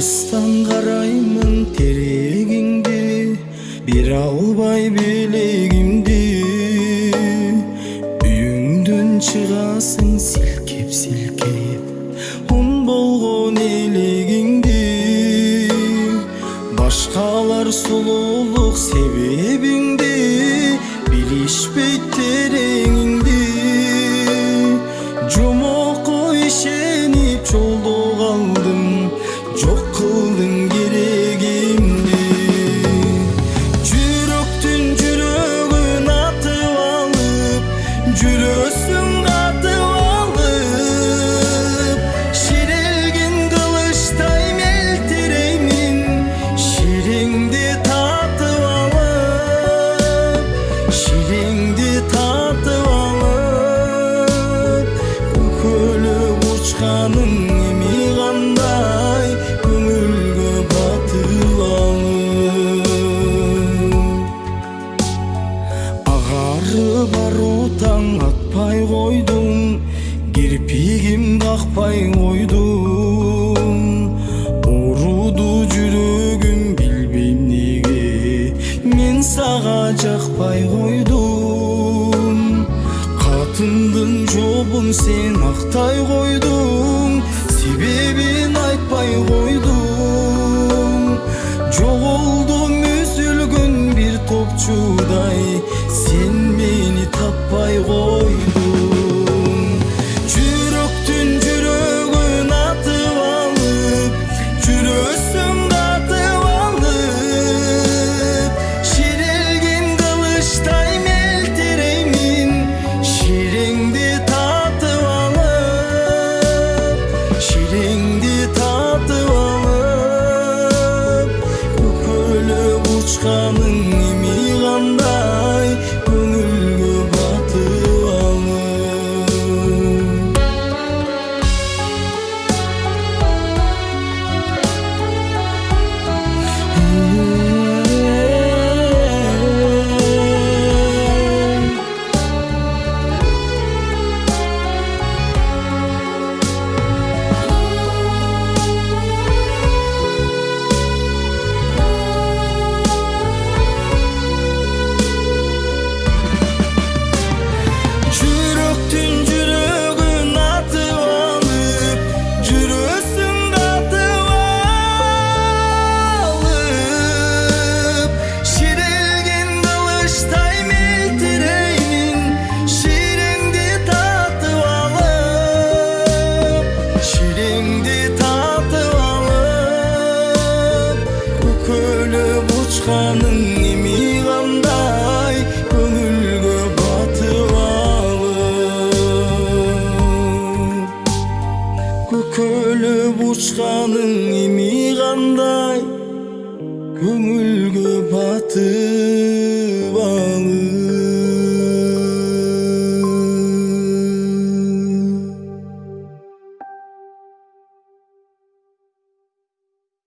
алыстан караймын терегиңди бере албай белегимди үйүңдөн чыгасың силкеп силкеп ун болгон элегиңди башкалар сулуулук себебиңди билишпейт тереңиңди баруу атпай койдуң кирпигим какпай койдуң ооруду жүрөгүм билбейм неге мен сага жакпай койдум катымдын жобун сен актай койдуң себебин айтпай койдуң ширеңди татып алып көкөлөп учканың учканың эми кандай көңүлгө батып алып көкөлөп учканың эми кандай көңүлгө батып